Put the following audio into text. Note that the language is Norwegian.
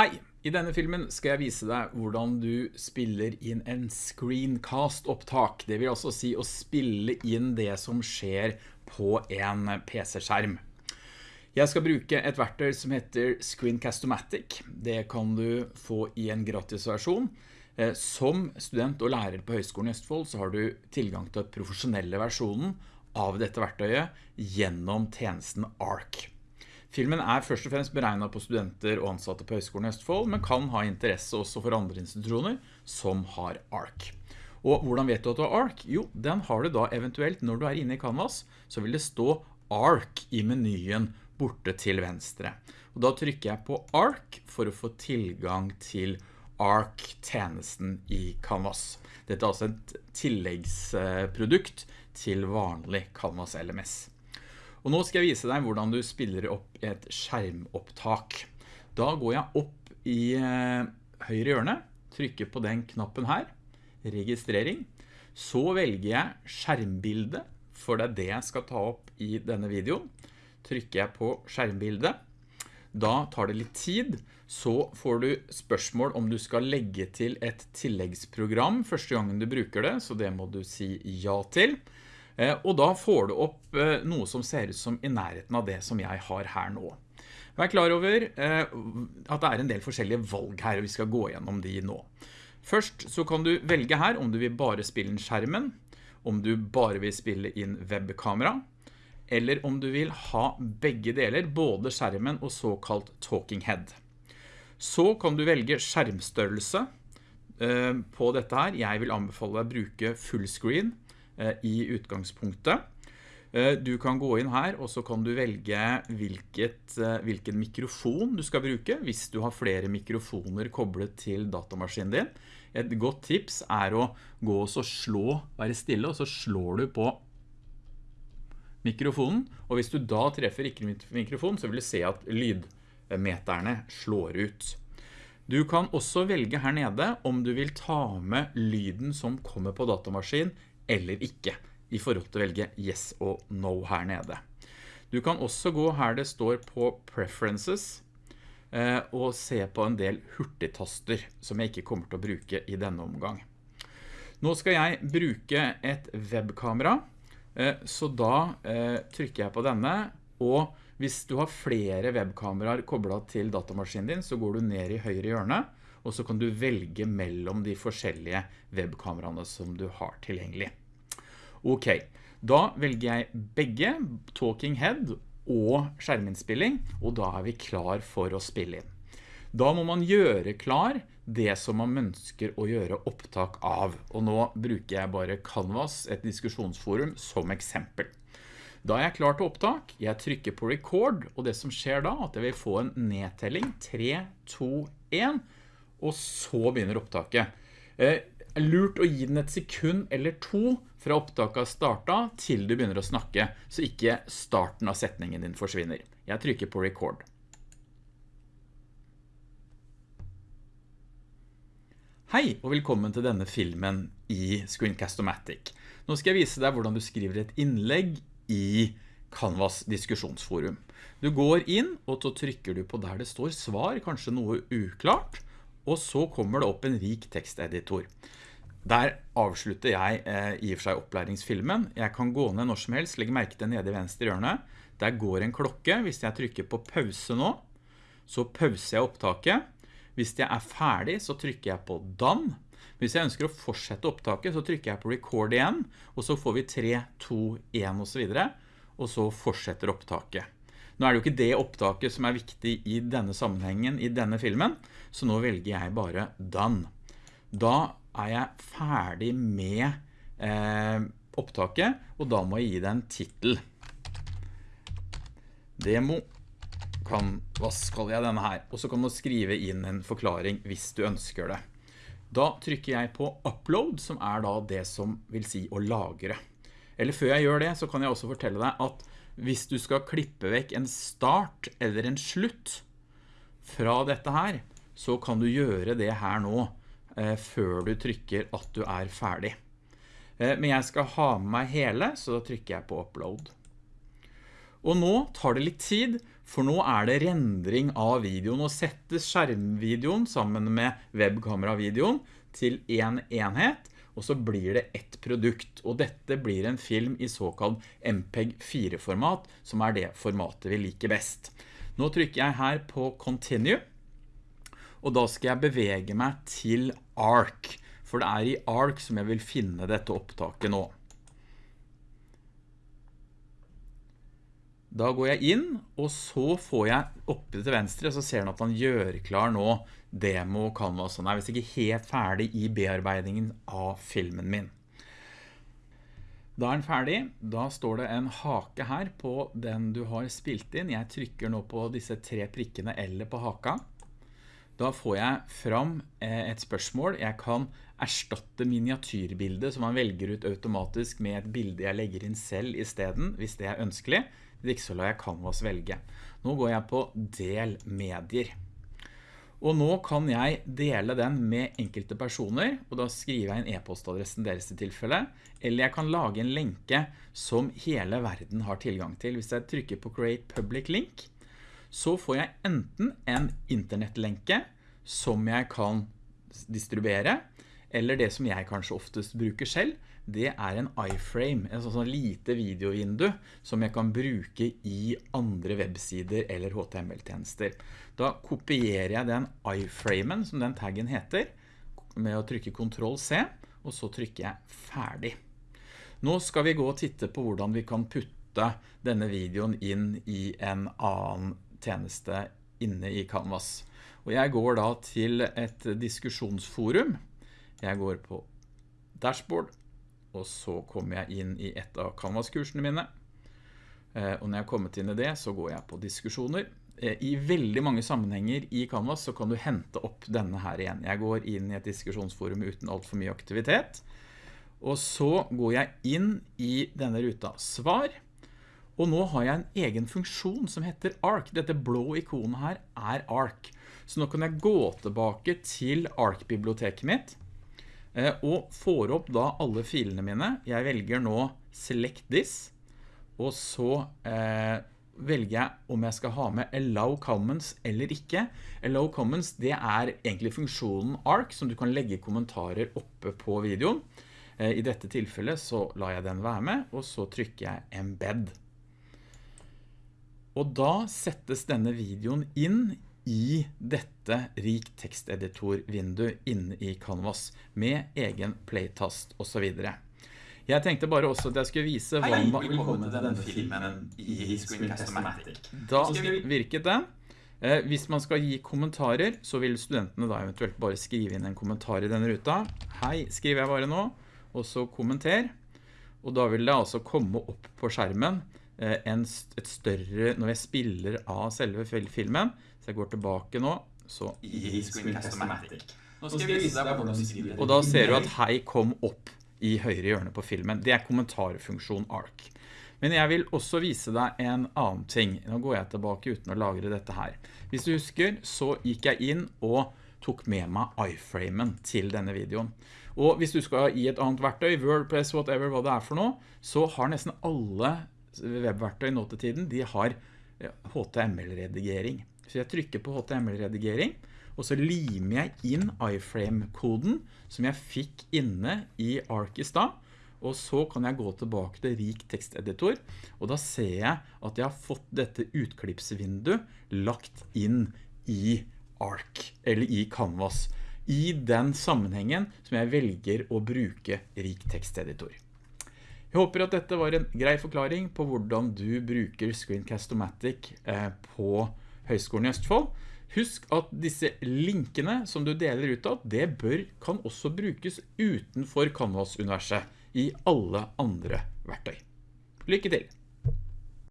Hei! I denne filmen skal jeg vise deg hvordan du spiller inn en screencast-opptak. Det vil altså si å spille inn det som skjer på en PC-skjerm. Jeg skal bruke et verktøy som heter Screencast-O-Matic. Det kan du få i en gratis versjon. Eh, som student og lærer på Høgskolen i Østfold så har du tilgang til profesjonelle versjonen av dette verktøyet gjennom tjenesten ARC. Filmen er først og fremst beregnet på studenter og ansatte på Høgskolen i Østfold, men kan ha interesse også for andre institusjoner som har ARC. Og hvordan vet du at du har ARC? Jo, den har du da eventuelt når du er inne i Canvas, så vil det stå ARC i menyen borte til venstre. Og da trykker jeg på ARC for å få tilgang til ARC-tjenesten i Canvas. Dette er altså et tilleggsprodukt til vanlig Canvas LMS. Og nå skal jeg vise deg hvordan du spiller opp et skjermopptak. Da går jeg opp i eh, høyre hjørne, trykker på den knappen her, registrering. Så velger jeg skjermbilde, for det er det jeg skal ta opp i denne videoen. Trykker jeg på skjermbilde. Da tar det litt tid, så får du spørsmål om du skal legge til et tilleggsprogram første gangen du bruker det, så det må du si ja til. Eh, og da får du opp eh, noe som ser ut som i nærheten av det som jeg har her nå. Vær klar over eh, at det er en del forskjellige valg her, og vi skal gå gjennom de nå. Først så kan du velge her om du vil bare spille inn skjermen, om du bare vil spille inn webkamera, eller om du vil ha begge deler, både skjermen og såkalt talking head. Så kan du velge skjermstørrelse på dette her. Jeg vil anbefale deg å bruke fullscreen, i utgangspunktet. Eh, du kan gå inn her, og så kan du velge hvilket, eh, hvilken mikrofon du skal bruke, hvis du har flere mikrofoner koblet til datamaskinen din. Et godt tips er å gå og slå, være stille, og så slår du på mikrofonen, og hvis du da treffer ikke mikrofon, så vil du se at lydmeterne slår ut. Du kan også velge her nede om du vil ta med lyden som kommer på datamaskinen eller ikke i forhold til å velge yes og no her nede. Du kan også gå her det står på preferences eh, og se på en del hurtigtaster som jeg ikke kommer til å bruke i denne omgang. Nå skal jeg bruke et webkamera, eh, så da eh, trykker jeg på denne, og hvis du har flere webkameraer koblet til datamaskinen din, så går du ned i høyre hjørne, og så kan du velge mellom de forskjellige webkameraene som du har tilgjengelig. Ok, da velger jeg begge Talking Head og skjerminnspilling, og da er vi klar for å spille inn. Da må man gjøre klar det som man ønsker å gjøre opptak av, og nå bruker jeg bare Canvas, et diskusjonsforum, som eksempel. Da er jeg klar til opptak, jeg trykker på record, og det som skjer da, at jeg vil få en nedtelling, 3, 2, 1, og så begynner opptaket. Eh, lurt å gi den et sekund eller to fra opptaket startet til du begynner å snakke, så ikke starten av setningen din forsvinner. Jeg trykker på record. Hei og velkommen til denne filmen i Screencast-O-Matic. Nå skal jeg vise deg hvordan du skriver et innlegg i Canvas diskusjonsforum. Du går inn, og så trykker du på der det står svar, kanskje noe uklart, og så kommer det opp en rik teksteditor. Der avslutter jeg eh, i og for seg opplæringsfilmen. Jeg kan gå ned når som helst, legge merke til nede i venstre hjørne. Der går en klokke. Hvis jeg trykker på pause nå, så pauser jeg opptaket. Hvis jeg er ferdig, så trykker jeg på done. Hvis jeg ønsker å fortsette opptaket, så trykker jeg på record igjen, og så får vi 3, 2, 1 og så videre, og så fortsetter opptaket. Nå er det jo ikke det opptaket som er viktig i denne sammenhengen i denne filmen, så nå velger jeg bare done. Da er jeg ferdig med eh, opptaket, og da må jeg gi det en titel. Demo kan, hva skal jeg denne her? Og så kan du skrive inn en forklaring hvis du ønsker det. Da trykker jeg på upload, som er da det som vil si å lagre. Eller før jeg gjør det, så kan jeg også fortelle deg at hvis du skal klippe vekk en start eller en slutt fra dette her, så kan du gjøre det her nå før du trykker at du er ferdig. Eh, men jeg skal ha med meg hele, så da trykker jeg på upload. Og nå tar det litt tid, For nå er det rendring av videoen, og settes skjermvideoen sammen med webkameravideoen til en enhet, og så blir det ett produkt, og dette blir en film i såkalt MPEG 4-format, som er det formatet vi liker best. Nå trykker jeg her på Continue, og da skal jeg bevege meg til ARC, for det er i ARC som jeg vil finne dette opptaket nå. Da går jeg inn, og så får jeg oppe til venstre, så ser han at han gjør klar nå demo canvas. Han er visst ikke helt ferdig i bearbeidingen av filmen min. Da er den ferdig. Da står det en hake her på den du har spilt inn. Jeg trykker nå på disse tre prikkene eller på haka. Da får jeg fram eh, et spørsmål. Jeg kan erstatte miniatyrbildet som man velger ut automatisk med et bilde jeg legger inn selv i stedet, hvis det er ønskelig. Hvis ikke så lar jeg Canvas velge. Nå går jeg på del medier. Og nå kan jeg dele den med enkelte personer, og da skriver jeg en e-postadressen deres i tilfelle, eller jeg kan lage en lenke som hele verden har tilgang til. Hvis jeg trykker på Create Public Link, så får jeg enten en internettlenke som jeg kan distribuere, eller det som jeg kanskje oftest bruker selv, det er en iframe, en sånn, sånn lite videovindu som jeg kan bruke i andre websider eller HTML-tjenester. Da kopierer jeg den iframen, som den taggen heter, med å trykke Ctrl C, og så trykker jeg ferdig. Nå skal vi gå og titte på hvordan vi kan putte denne videoen inn i en annen tjeneste inne i Canvas. Og jeg går da til et diskusjonsforum. Jeg går på dashboard, og så kommer jeg inn i et av Canvas-kursene mine. Eh, og når jeg har kommet inn i det, så går jeg på diskusjoner. Eh, I veldig mange sammenhenger i Canvas så kan du hente opp denne her igjen. Jeg går inn i et diskusjonsforum uten alt for mye aktivitet. Og så går jeg inn i denne ruta svar. Og nå har jeg en egen funksjon som heter ARC. Dette blå ikonet her er ARC. Så nå kan jeg gå tilbake til ARC-biblioteket mitt Eh, og får opp da alle filene mine. Jeg velger nå Select This, og så eh, velger jeg om jeg skal ha med Allow Comments eller ikke. Allow Comments, det er egentlig funksjonen ARC, som du kan legge kommentarer oppe på videoen. Eh, I dette tilfellet så lar jeg den være med, og så trykker jeg Embed. Og da settes denne videoen inn i dette rik teksteditor-vindu inne i Canvas med egen playtast og så videre. Jeg tenkte bare også at jeg skulle vise hva... Hei, velkommen til denne filmen i Screencast-O-Matic. Da virket den. Eh, hvis man skal gi kommentarer, så vil studentene da eventuelt bare skrive inn en kommentar i denne ruta. Hei, skriver jeg bare nå, og så kommenter. Og da vil det altså komme opp på skjermen eh, en, et større, når jeg spiller av selve filmen, så jeg går tilbake nå, så... I Screencast-O-Matic. Nå skal jeg vise deg hvordan du skriver. Og da ser du at hei kom opp i høyre hjørne på filmen. Det er kommentarfunksjon ARC. Men jeg vil også vise deg en annen ting. Nå går jeg tilbake uten å lagre dette her. Hvis du husker, så gikk jeg inn og tok med meg iframen til denne videoen. Og hvis du skal i et annet verktøy, WordPress, whatever, hva det er for noe, så har nesten alle webverktøy nå til tiden, de har HTML-redigering. Så jeg trykker på HTML-redigering, og så limer jeg inn iframe-koden som jeg fikk inne i Arc sted, og så kan jeg gå tilbake til rik teksteditor, og da ser jeg at jeg har fått dette utklippsvinduet lagt inn i Arc, eller i Canvas, i den sammenhengen som jeg velger å bruke rik teksteditor. Jeg håper at dette var en grei forklaring på hvordan du bruker Screencast-O-Matic eh, på Høgskolen i Østfold. Husk at disse linkene som du deler ut av, det bør, kan også brukes utenfor Canvas-universet i alle andre verktøy. Lykke til!